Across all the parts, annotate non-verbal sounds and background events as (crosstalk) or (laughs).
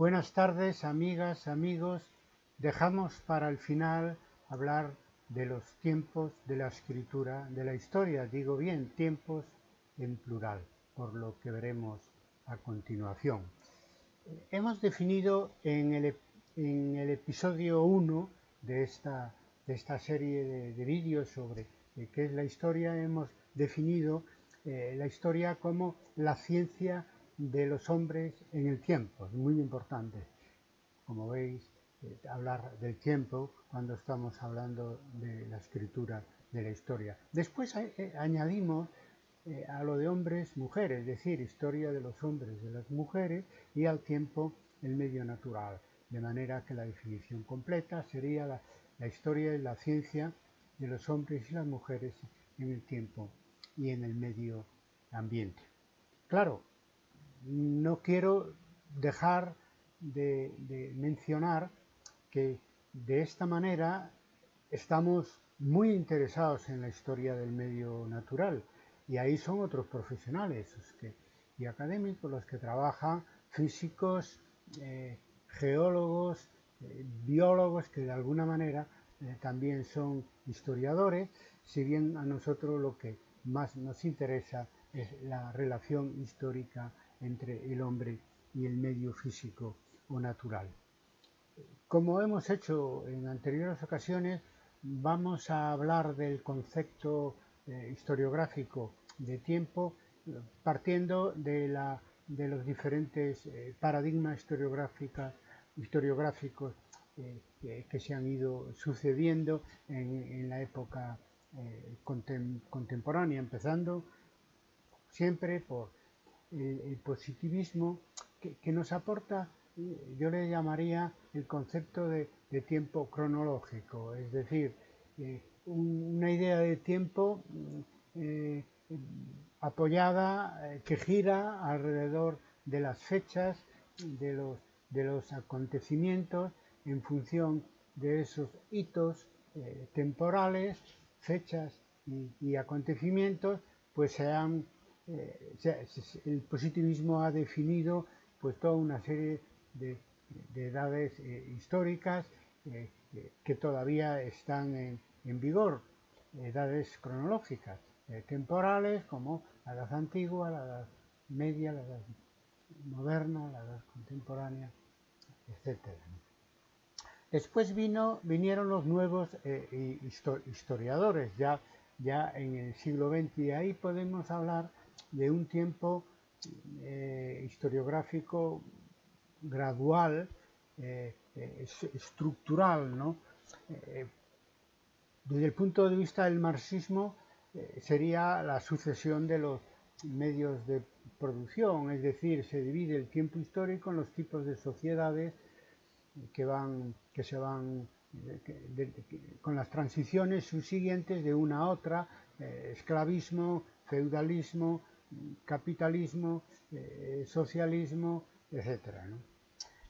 Buenas tardes, amigas, amigos. Dejamos para el final hablar de los tiempos de la escritura, de la historia, digo bien, tiempos en plural, por lo que veremos a continuación. Hemos definido en el, episodio 1 de esta, de esta serie de, de vídeos sobre eh, qué es la historia, hemos definido eh, la historia como la ciencia de los hombres en el tiempo. Es muy importante, como veis, eh, hablar del tiempo cuando estamos hablando de la escritura de la historia. Después eh, añadimos a lo de hombres, mujeres, es decir, historia de los hombres, de las mujeres y al tiempo el medio natural. De manera que la definición completa sería la, la historia y la ciencia de los hombres y las mujeres en el tiempo y en el medio ambiente. Claro, no quiero dejar de, mencionar que de esta manera estamos muy interesados en la historia del medio natural. Y ahí son otros profesionales y académicos los que trabajan, físicos, eh, geólogos, eh, biólogos que de alguna manera eh, también son historiadores, si bien a nosotros lo que más nos interesa es la relación histórica entre el hombre y el medio físico o natural. Como hemos hecho en anteriores ocasiones, vamos a hablar del concepto eh, historiográfico de tiempo partiendo de, la, de los diferentes eh, paradigmas historiográficos eh, que se han ido sucediendo en, la época contemporánea, empezando siempre por el, positivismo que, nos aporta, eh, yo le llamaría el concepto de, tiempo cronológico, es decir, eh, una idea de tiempo apoyada, que gira alrededor de las fechas, de los, de los acontecimientos, en función de esos hitos temporales fechas y, acontecimientos, pues se han, eh, el positivismo ha definido pues toda una serie de, edades eh, históricas eh, que todavía están en, vigor, edades cronológicas, temporales como la edad antigua, la edad media, la edad moderna, la edad contemporánea, etcétera. Después vino, vinieron los nuevos historiadores, ya, ya en el siglo XX, y ahí podemos hablar de un tiempo eh, historiográfico gradual, eh, estructural. ¿no? desde el punto de vista del marxismo, sería la sucesión de los medios de producción, es decir, se divide el tiempo histórico en los tipos de sociedades que, van, que se van con las transiciones subsiguientes de una a otra, eh, esclavismo, feudalismo, capitalismo, eh, socialismo, etc.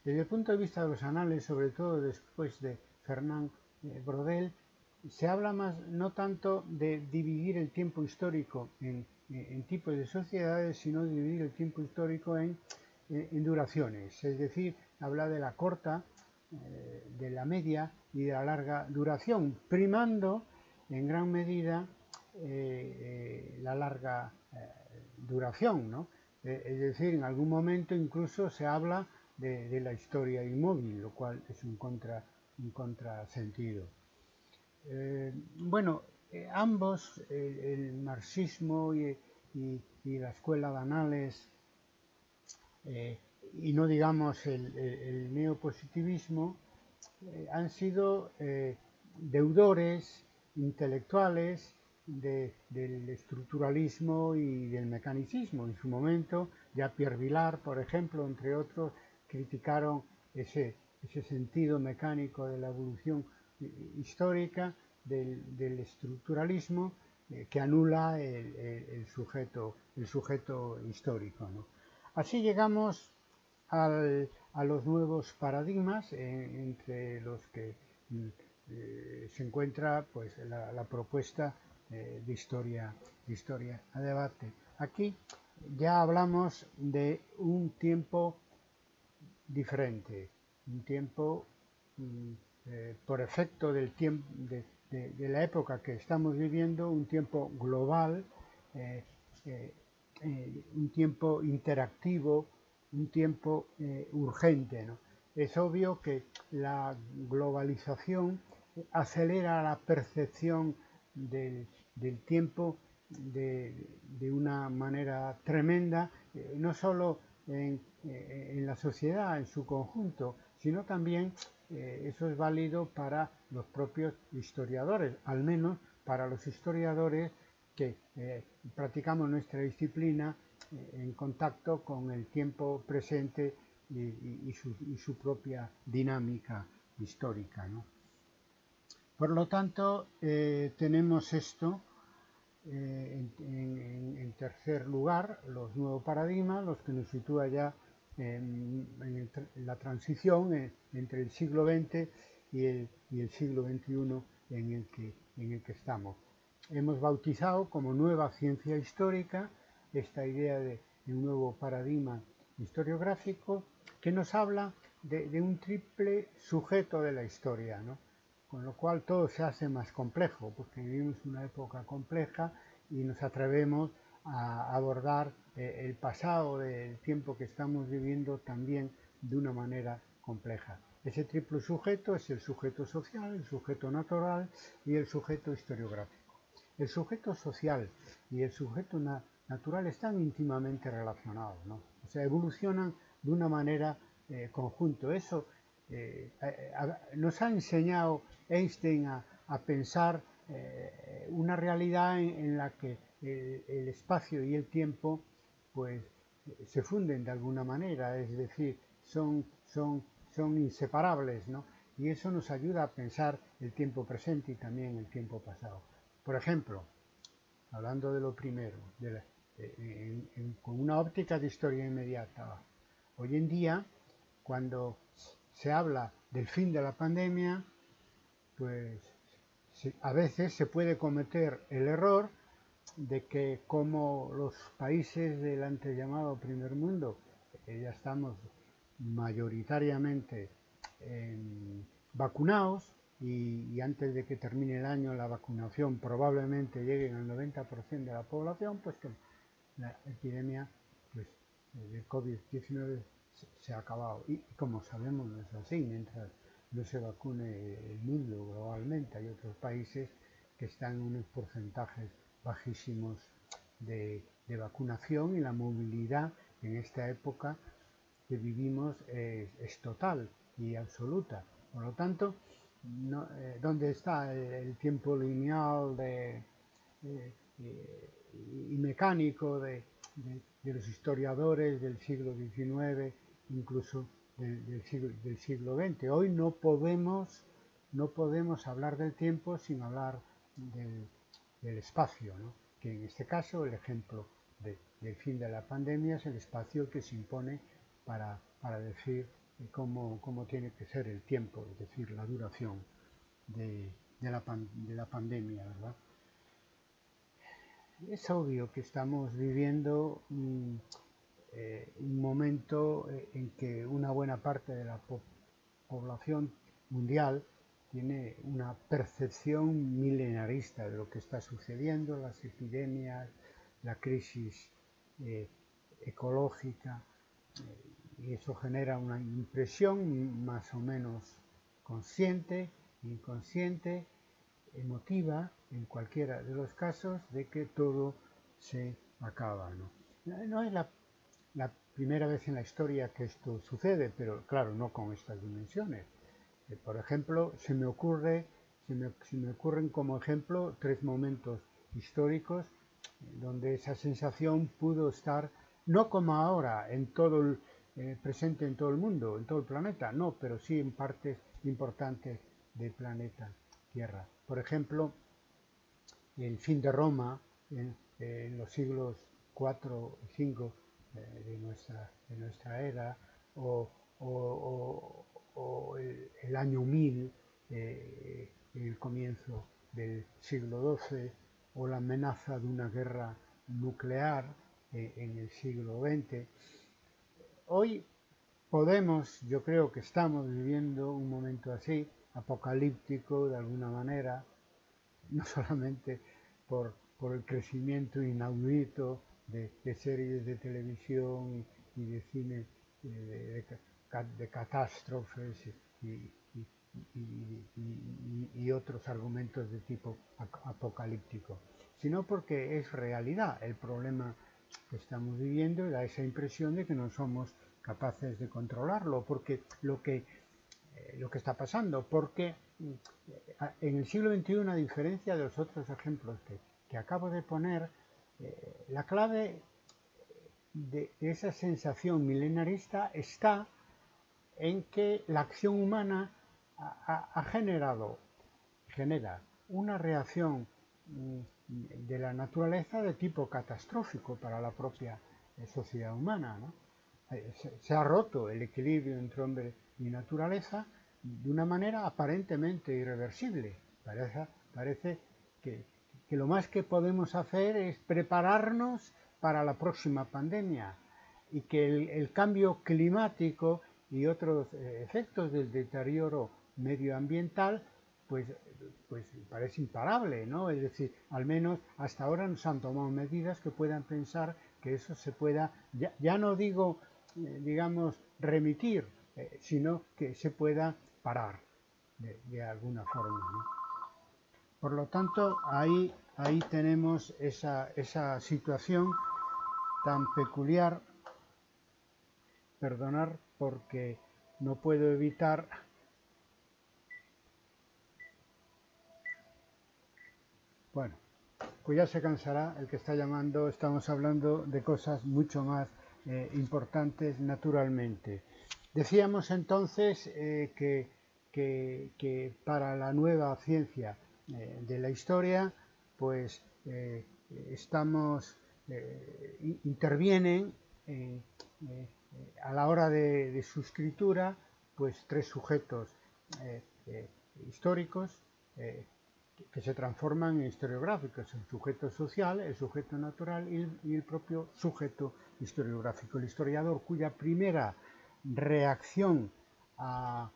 Desde el punto de vista de los anales, sobre todo después de Fernand eh, Brodel, se habla más no tanto de dividir el tiempo histórico en, en tipos de sociedades, sino de dividir el tiempo histórico en, duraciones, es decir, habla de la corta, eh, de la media y de la larga duración, primando en gran medida eh, eh, la larga duración. es decir, en algún momento incluso se habla de, la historia inmóvil, lo cual es un, contra, un contrasentido. bueno, ambos, el, marxismo y, la escuela de anales, y no digamos el, neopositivismo, eh, han sido eh, deudores intelectuales del estructuralismo y del mecanicismo. En su momento, ya Pierre Vilar, por ejemplo, entre otros, criticaron ese, ese sentido mecánico de la evolución histórica del, estructuralismo eh, que anula el, sujeto, el sujeto histórico. Así llegamos a los nuevos paradigmas, eh, entre los que mm, eh, se encuentra pues, la, propuesta eh, de, historia, de historia a debate. Aquí ya hablamos de un tiempo diferente, un tiempo mm, eh, por efecto del tiempo de, la época que estamos viviendo, un tiempo global, eh, un tiempo interactivo, un tiempo urgente. Es obvio que la globalización acelera la percepción del, tiempo de, una manera tremenda, no solo en, en, la sociedad en su conjunto, sino también eh, eso es válido para los propios historiadores, al menos para los historiadores que eh, practicamos nuestra disciplina eh, en contacto con el tiempo presente y, su, propia dinámica histórica. Por lo tanto, tenemos esto en, en, tercer lugar, los nuevos paradigmas, los que nos sitúa ya en, la transición entre el siglo XX y el, siglo XXI en el, que, estamos. Hemos bautizado como nueva ciencia histórica esta idea de, un nuevo paradigma historiográfico que nos habla de, un triple sujeto de la historia, con lo cual todo se hace más complejo, porque vivimos una época compleja y nos atrevemos a abordar eh, el pasado del tiempo que estamos viviendo también de una manera compleja. Ese triple sujeto es el sujeto social, el sujeto natural y el sujeto historiográfico. El sujeto social y el sujeto natural están íntimamente relacionados, ¿no? o sea, evolucionan de una manera eh, conjunto. Eso eh, nos ha enseñado Einstein a, pensar una realidad en la que el, espacio y el tiempo pues se funden de alguna manera, es decir, son, son, son inseparables, ¿no? Y eso nos ayuda a pensar el tiempo presente y también el tiempo pasado. Por ejemplo, hablando de lo primero, con una óptica de historia inmediata, hoy en día, cuando se habla del fin de la pandemia, pues a veces se puede cometer el error de que como los países del antes llamado primer mundo, ya estamos mayoritariamente vacunados y, antes de que termine el año la vacunación probablemente llegue al 90% de la población, pues la epidemia pues, del COVID-19 se, ha acabado. Y, como sabemos no es así, mientras no se vacune el mundo globalmente, hay otros países que están en unos porcentajes bajísimos de, vacunación y la movilidad en esta época que vivimos es, total y absoluta. Por lo tanto, eh, ¿dónde está el, tiempo lineal de, y mecánico de, los historiadores del siglo XIX, incluso del, siglo, del, siglo, XX? Hoy no podemos, no podemos hablar del tiempo sin hablar del, espacio, que en este caso el ejemplo del fin de la pandemia es el espacio que se impone para, decir cómo, tiene que ser el tiempo, es decir, la duración de, la, de la, pandemia. Es obvio que estamos viviendo mm, eh, un momento eh, en que una buena parte de la población mundial tiene una percepción milenarista de lo que está sucediendo, las epidemias, la crisis eh, ecológica, y eso genera una impresión más o menos consciente, inconsciente, emotiva, en cualquiera de los casos, de que todo se acaba. No, es la, la primera vez en la historia que esto sucede, pero claro, no con estas dimensiones por ejemplo, se me, ocurre, se me, ocurren como ejemplo tres momentos históricos donde esa sensación pudo estar, no como ahora, en todo el, eh, presente en todo el mundo, en todo el planeta, no, pero sí en partes importantes del planeta Tierra. Por ejemplo, el fin de Roma en, los siglos 4 y 5 eh, de, nuestra, de nuestra era, o, o el, año 1000, eh, el comienzo del siglo XII, o la amenaza de una guerra nuclear eh, en el siglo XX. Hoy podemos, yo creo que estamos viviendo un momento así, apocalíptico de alguna manera, no (laughs) solamente por, el crecimiento inaudito de, series de televisión y, de cine eh, de, catástrofes y, y, otros argumentos de tipo apocalíptico, sino porque es realidad. El problema que estamos viviendo y da esa impresión de que no somos capaces de controlarlo, porque lo que, eh, lo que está pasando, porque en el siglo XXI, a diferencia de los otros ejemplos que, acabo de poner, eh, la clave de esa sensación milenarista está en que la acción humana ha, generado, genera una reacción mm, de la naturaleza de tipo catastrófico para la propia eh, sociedad humana. Eh, se, ha roto el equilibrio entre hombre y naturaleza de una manera aparentemente irreversible. Parece, parece que, lo más que podemos hacer es prepararnos para la próxima pandemia y que el cambio climático y otros eh, efectos del deterioro medioambiental, pues, pues parece imparable, ¿no? Es decir, al menos hasta ahora nos han tomado medidas que puedan pensar que eso se pueda, ya, no digo, eh, digamos, remitir, eh, sino que se pueda parar de, alguna forma. Por lo tanto, ahí, ahí tenemos esa, esa situación tan peculiar, perdonar porque no puedo evitar Bueno, pues ya se cansará el que está llamando, estamos hablando de cosas mucho más eh, importantes naturalmente. Decíamos entonces eh, que, para la nueva ciencia eh, de la historia, pues estamos, intervienen a la hora de, de, su escritura, pues tres sujetos históricos, que se transforman en historiográficos, el sujeto social, el sujeto natural y el, propio sujeto historiográfico. El historiador cuya primera reacción a,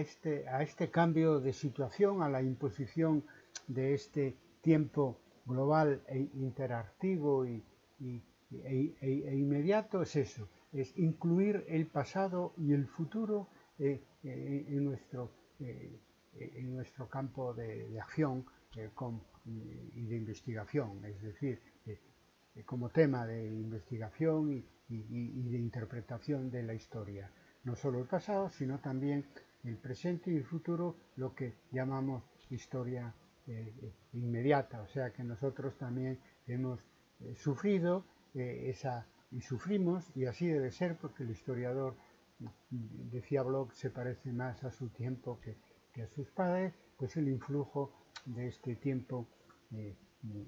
este, a este cambio de situación, a la imposición de este tiempo global e interactivo y, e, e, inmediato es eso, es incluir el pasado y el futuro eh, eh, en nuestro eh, en nuestro campo de, acción y de investigación, es decir, como tema de investigación y, de interpretación de la historia. No solo el pasado, sino también el presente y el futuro, lo que llamamos historia inmediata, o sea que nosotros también hemos sufrido esa y sufrimos, y así debe ser porque el historiador, decía Bloch, se parece más a su tiempo que, a sus padres, pues el influjo de este tiempo eh,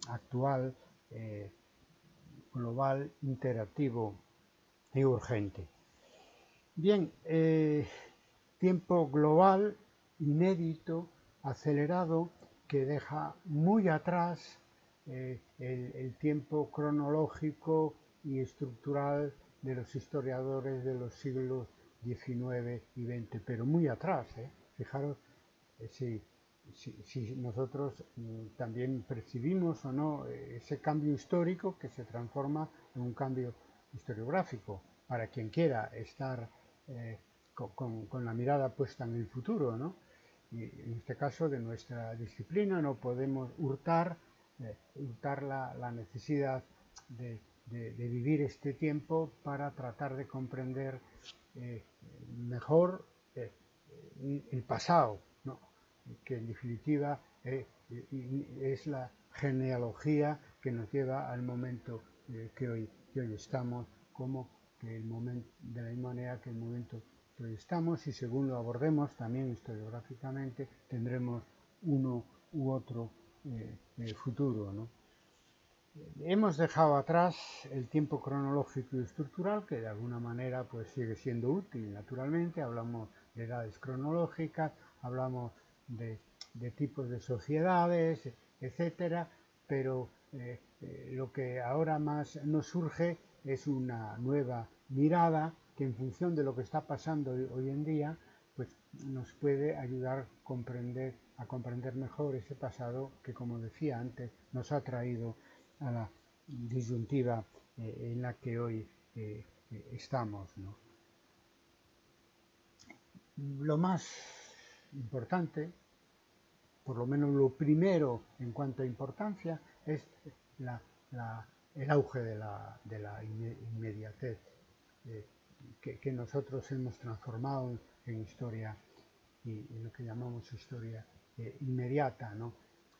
actual, eh, global, interactivo y urgente. Bien, eh, tiempo global, inédito, acelerado, que deja muy atrás el, el, tiempo cronológico y estructural de los historiadores de los siglos XIX y XX, pero muy atrás. Fijaros si, nosotros mm, también percibimos o no eh, ese cambio histórico que se transforma en un cambio historiográfico para quien quiera estar eh, con, la mirada puesta en el futuro. ¿no? Y en este caso de nuestra disciplina no podemos hurtar, eh, hurtar la, necesidad de, vivir este tiempo para tratar de comprender mejor el pasado, que en definitiva eh, es la genealogía que nos lleva al momento eh, que, hoy, hoy estamos, como que el momento, de la misma manera que el momento que hoy estamos, y según lo abordemos también historiográficamente, tendremos uno u otro eh, futuro. Hemos dejado atrás el tiempo cronológico y estructural, que de alguna manera pues, sigue siendo útil, naturalmente. Hablamos de edades cronológicas, hablamos de, tipos de sociedades, etcétera, pero eh, eh, lo que ahora más nos surge es una nueva mirada que en función de lo que está pasando hoy en día, pues nos puede ayudar a comprender, a comprender mejor ese pasado que, como decía antes, nos ha traído a la disyuntiva eh, en la que hoy estamos. Lo más importante, por lo menos lo primero en cuanto a importancia, es el auge de la, inmediatez eh, que, nosotros hemos transformado en historia y en lo que llamamos historia eh, inmediata, ¿no?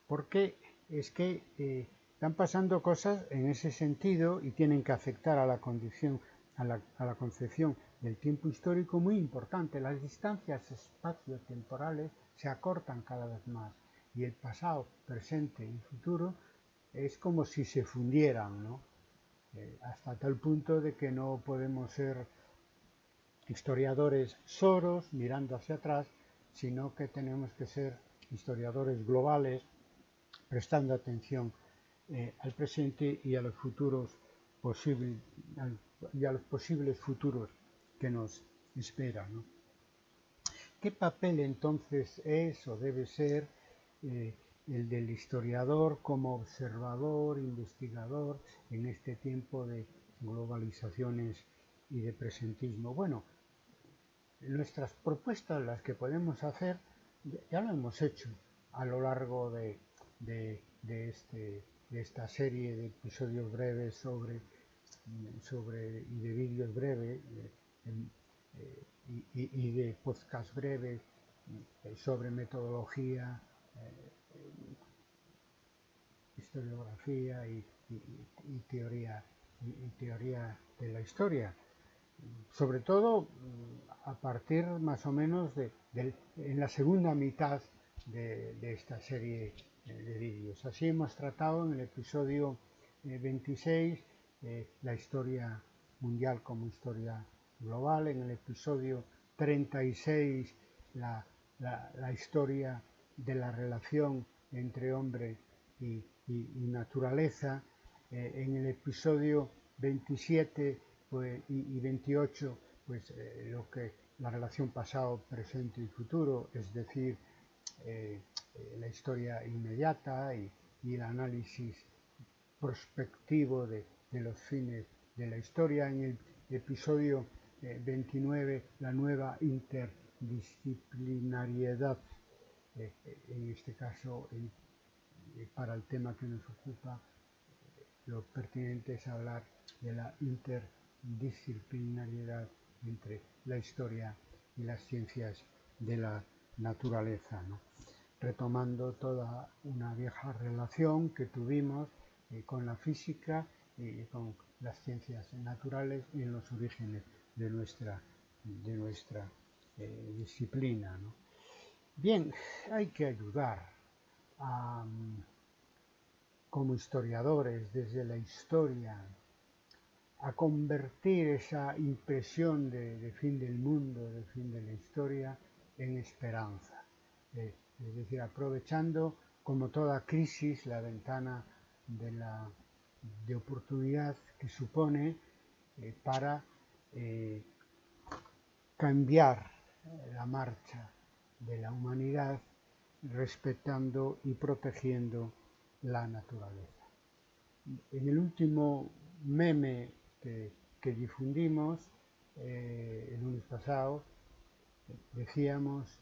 Porque es que eh, están pasando cosas en ese sentido y tienen que afectar a la condición, a la, concepción del tiempo histórico muy importante. Las distancias espaciotemporales se acortan cada vez más y el pasado, presente y futuro es como si se fundieran, ¿no? Eh, hasta tal punto de que no podemos ser historiadores soros mirando hacia atrás, sino que tenemos que ser historiadores globales prestando atención eh, al presente y a los futuros posibles y a los posibles futuros que nos esperan. ¿Qué papel entonces es o debe ser eh, el del historiador como observador, investigador en este tiempo de globalizaciones y de presentismo? Bueno, nuestras propuestas, las que podemos hacer, ya lo hemos hecho a lo largo de, este, esta serie de episodios breves sobre, sobre y de vídeos breves eh, y, de podcast breves eh, sobre metodología, eh, historiografía y, teoría y teoría de la historia. Sobre todo mm, a partir más o menos de, en la segunda mitad de, esta serie de vídeos. Así hemos tratado en el episodio 26 eh, eh, la historia mundial como historia global, en el episodio 36 la, historia de la relación entre hombre y, naturaleza, en el episodio 27 pues, y, 28, pues eh, lo que la relación pasado, presente y futuro, es decir, eh, eh, la historia inmediata y, el análisis prospectivo de, los fines de la historia. En el episodio 29, la nueva interdisciplinariedad, en este caso para el tema que nos ocupa, lo pertinente es hablar de la interdisciplinariedad disciplinariedad entre la historia y las ciencias de la naturaleza, retomando toda una vieja relación que tuvimos eh, con la física y con las ciencias naturales y en los orígenes de nuestra, de nuestra eh, disciplina. Bien, hay que ayudar mm, como historiadores desde la historia a convertir esa impresión de, fin del mundo, de fin de la historia, en esperanza. Eh, es decir, aprovechando como toda crisis la ventana de, la, de oportunidad que supone eh, para eh, cambiar la marcha de la humanidad respetando y protegiendo la naturaleza. En el último meme que, difundimos eh, el lunes pasado, decíamos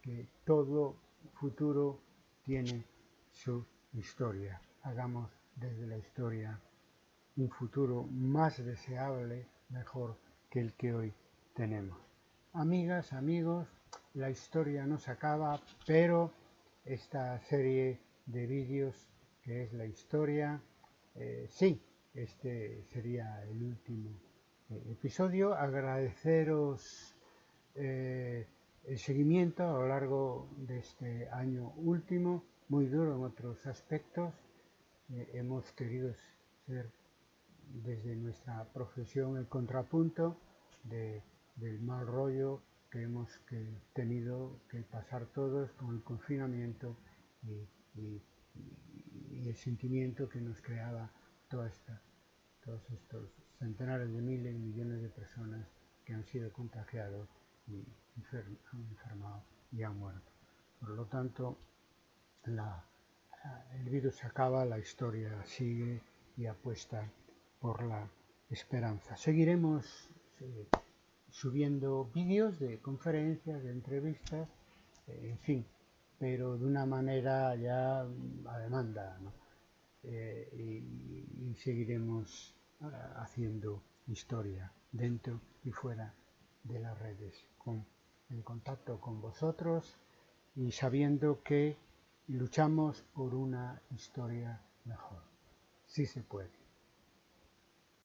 que todo futuro tiene su historia. Hagamos desde la historia un futuro más deseable, mejor que el que hoy tenemos. Amigas, amigos, la historia no se acaba, pero esta serie de vídeos que es la historia, eh, sí, este sería el último eh, episodio. Agradeceros eh, el seguimiento a lo largo de este año último, muy duro en otros aspectos. Eh, hemos querido ser desde nuestra profesión el contrapunto del mal rollo que hemos tenido que pasar todos con el confinamiento y el sentimiento que nos creaba todos estos centenares de miles y millones de personas que han sido contagiados y han enfermado y han muerto. Por lo tanto, el virus acaba, la historia sigue y apuesta por la esperanza. Seguiremos eh, subiendo vídeos de conferencias, de entrevistas, eh, en fin, pero de una manera ya a demanda. Eh, y, seguiremos haciendo historia dentro y fuera de las redes, en contacto con vosotros y sabiendo que luchamos por una historia mejor. Sí se puede.